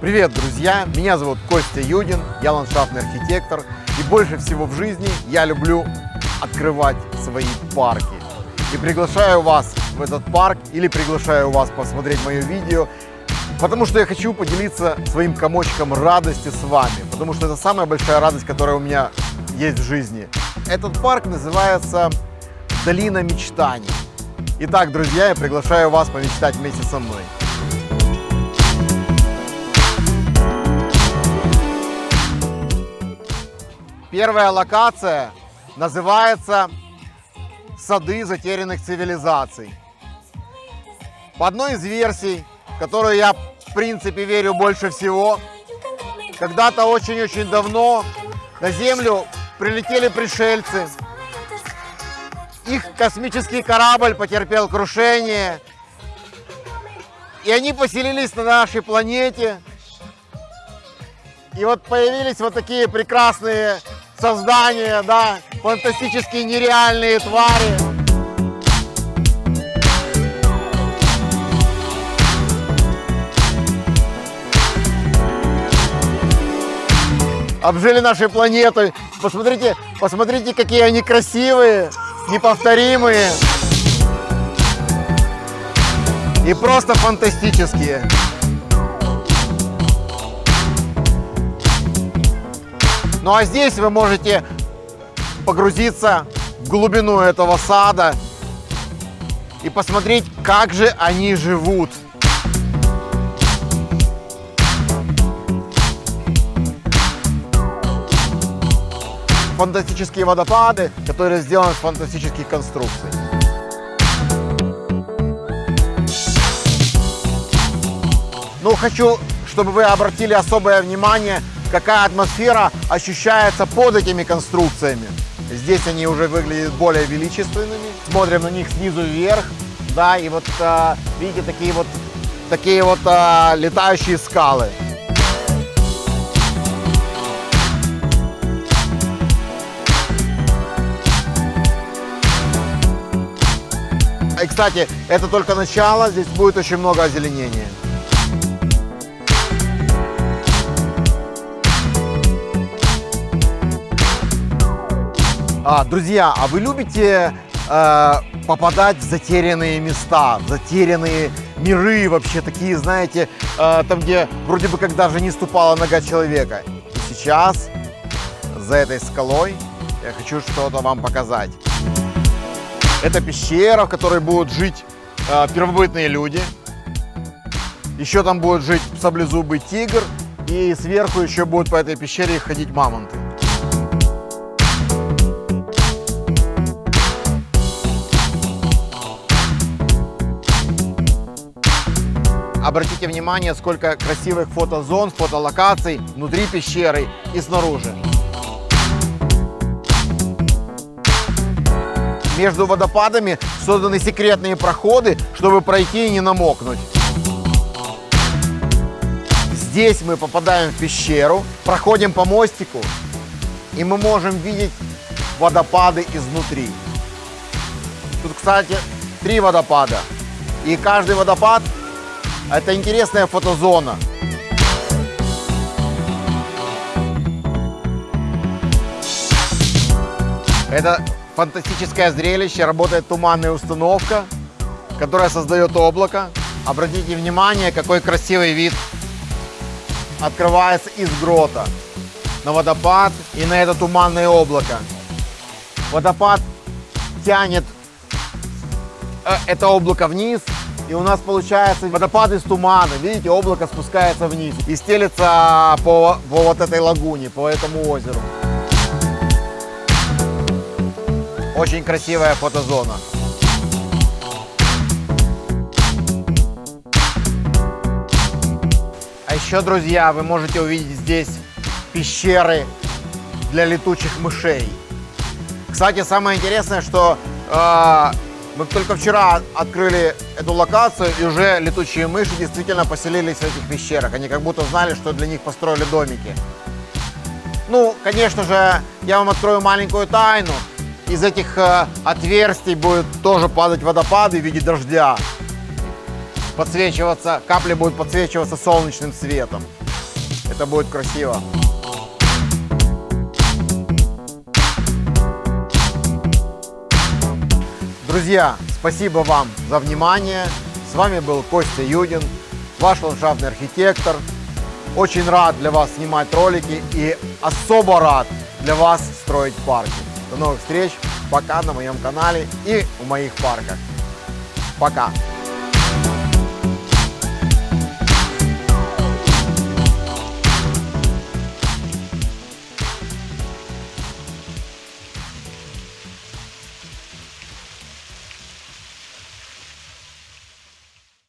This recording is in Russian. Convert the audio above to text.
Привет, друзья! Меня зовут Костя Юдин, я ландшафтный архитектор. И больше всего в жизни я люблю открывать свои парки. И приглашаю вас в этот парк или приглашаю вас посмотреть мое видео, потому что я хочу поделиться своим комочком радости с вами, потому что это самая большая радость, которая у меня есть в жизни. Этот парк называется «Долина мечтаний». Итак, друзья, я приглашаю вас помечтать вместе со мной. Первая локация называется «Сады затерянных цивилизаций». По одной из версий, которую я в принципе верю больше всего, когда-то очень-очень давно на Землю прилетели пришельцы. Их космический корабль потерпел крушение. И они поселились на нашей планете. И вот появились вот такие прекрасные создания, да, фантастические нереальные твари. Обжили нашей планеты. Посмотрите, посмотрите, какие они красивые, неповторимые. И просто фантастические. Ну а здесь вы можете погрузиться в глубину этого сада и посмотреть, как же они живут. Фантастические водопады, которые сделаны из фантастических конструкций. Ну, хочу, чтобы вы обратили особое внимание какая атмосфера ощущается под этими конструкциями. Здесь они уже выглядят более величественными. Смотрим на них снизу вверх, да, и вот а, видите такие вот такие вот а, летающие скалы. И, кстати, это только начало, здесь будет очень много озеленения. А, друзья, а вы любите э, попадать в затерянные места, в затерянные миры вообще такие, знаете, э, там, где вроде бы как даже не ступала нога человека. И сейчас за этой скалой я хочу что-то вам показать. Это пещера, в которой будут жить э, первобытные люди. Еще там будет жить саблезубый тигр. И сверху еще будут по этой пещере ходить мамонты. Обратите внимание, сколько красивых фотозон, фотолокаций внутри пещеры и снаружи. Между водопадами созданы секретные проходы, чтобы пройти и не намокнуть. Здесь мы попадаем в пещеру, проходим по мостику, и мы можем видеть водопады изнутри. Тут, кстати, три водопада. И каждый водопад это интересная фотозона. Это фантастическое зрелище, работает туманная установка, которая создает облако. Обратите внимание, какой красивый вид открывается из грота на водопад и на это туманное облако. Водопад тянет э, это облако вниз, и у нас получается водопад из тумана. Видите, облако спускается вниз и стелится по, по вот этой лагуне, по этому озеру. Очень красивая фотозона. А еще, друзья, вы можете увидеть здесь пещеры для летучих мышей. Кстати, самое интересное, что э, мы только вчера открыли эту локацию, и уже летучие мыши действительно поселились в этих пещерах. Они как будто знали, что для них построили домики. Ну, конечно же, я вам открою маленькую тайну. Из этих э, отверстий будет тоже падать водопады в виде дождя. Подсвечиваться, капли будут подсвечиваться солнечным светом. Это будет красиво. Друзья, спасибо вам за внимание. С вами был Костя Юдин, ваш ландшафтный архитектор. Очень рад для вас снимать ролики и особо рад для вас строить парки. До новых встреч, пока на моем канале и в моих парках. Пока!